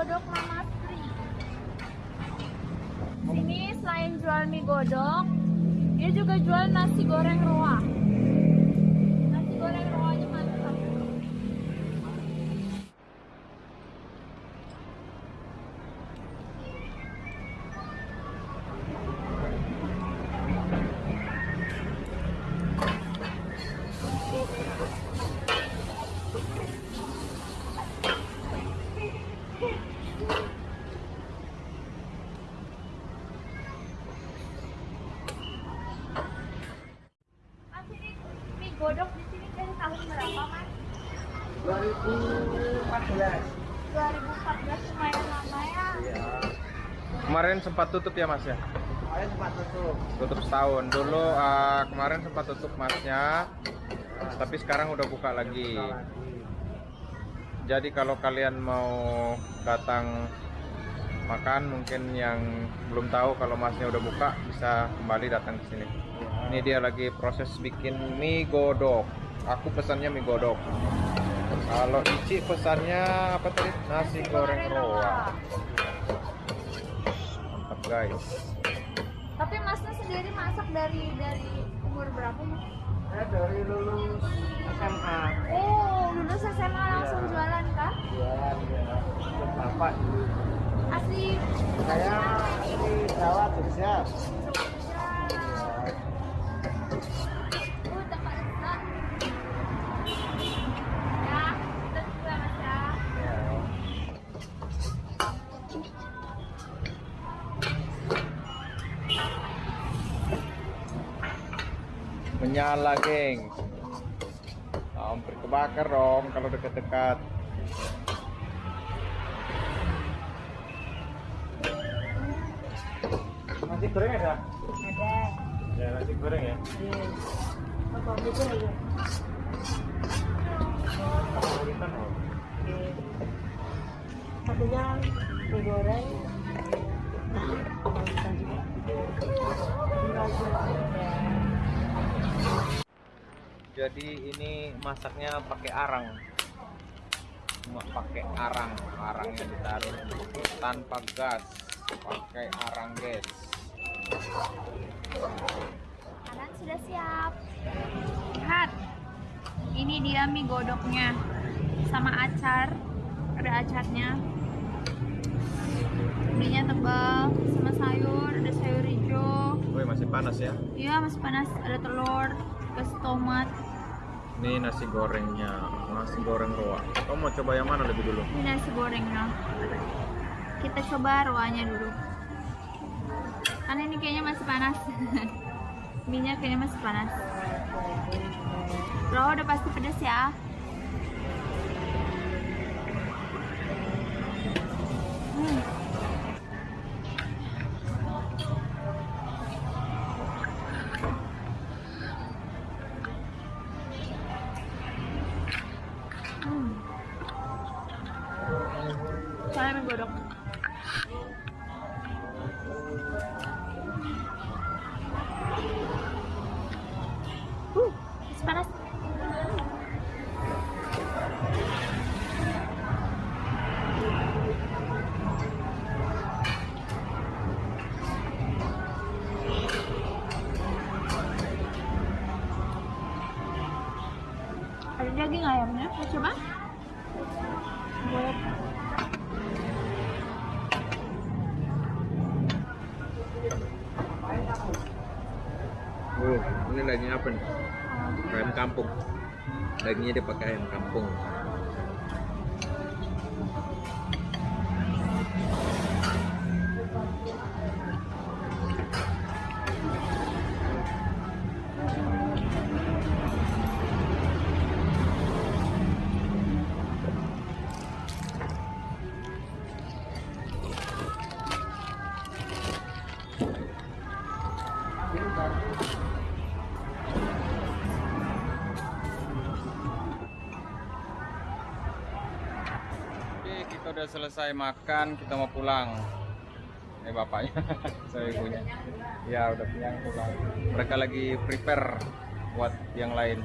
godok Mama Sri. Sini selain jual mie godok, dia juga jual nasi goreng roa. Nasi goreng roanya mantap. Mas ini mie godok di sini dari tahun berapa mas? 2014 2014 lumayan lama ya. Iya Kemarin sempat tutup ya mas ya? Kemarin sempat tutup Tutup setahun. Dulu ah, kemarin sempat tutup masnya, tapi sekarang udah buka lagi. Buka lagi. Jadi kalau kalian mau datang makan, mungkin yang belum tahu kalau masnya udah buka, bisa kembali datang ke sini. Ini dia lagi proses bikin mie godok. Aku pesannya mie godok. Kalau Ici pesannya apa tadi? Nasi goreng roa. Mantap guys. Tapi masnya sendiri masak dari dari umur berapa mas? Saya dari lulus SMA Oh, lulus SMA langsung Iya. jualan kah? Jualan ya bapak dulu Asli Saya di Jawa Jogja Menyala, geng. Hampir kebakar dong kalau dekat-dekat. Nasi goreng ada? Ada. Ya nasi goreng ya Apa gitu ya? Favoritan oh. Satunya mie goreng. Jadi ini masaknya pakai arang. Cuma pakai arang, arang yang ditaruh tanpa gas. Pakai arang guys. Makanan sudah siap. Lihat. Ini dia mie godoknya. Sama acar. Ada acarnya. Mienya tebal sama sayur, ada sayur hijau. Woi masih panas ya. Iya, masih panas. Ada telur, kasih tomat. Ini nasi gorengnya, nasi goreng roa. Kamu mau coba yang mana lebih dulu? Ini nasi gorengnya. Kita coba roanya dulu. Karena ini kayaknya masih panas. Minyak kayaknya masih panas. Roa udah pasti pedas ya. Ada daging ayamnya, mau coba? Oh, ini daging apa nih? Ayam kampung. Dagingnya dipakai ayam kampung. Oke, kita udah selesai makan, kita mau pulang. Eh bapaknya, saya ibunya. Ya udah pulang pulang. Mereka lagi prepare buat yang lain.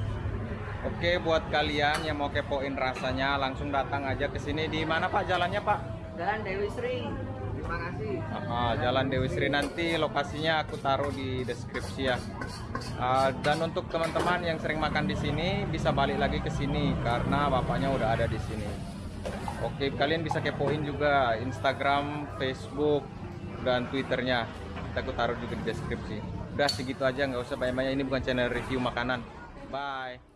Oke, buat kalian yang mau kepoin rasanya, langsung datang aja ke sini. Di mana Pak jalannya Pak? Jalan Dewi Sri. Ah, Jalan Dewi Sri nanti lokasinya aku taruh di deskripsi ya. Ah, dan untuk teman-teman yang sering makan di sini bisa balik lagi ke sini karena bapaknya udah ada di sini. Oke, kalian bisa kepoin juga Instagram, Facebook, dan Twitternya. Kita aku taruh juga di deskripsi. Udah segitu aja, nggak usah banyak-banyak. Ini bukan channel review makanan. Bye.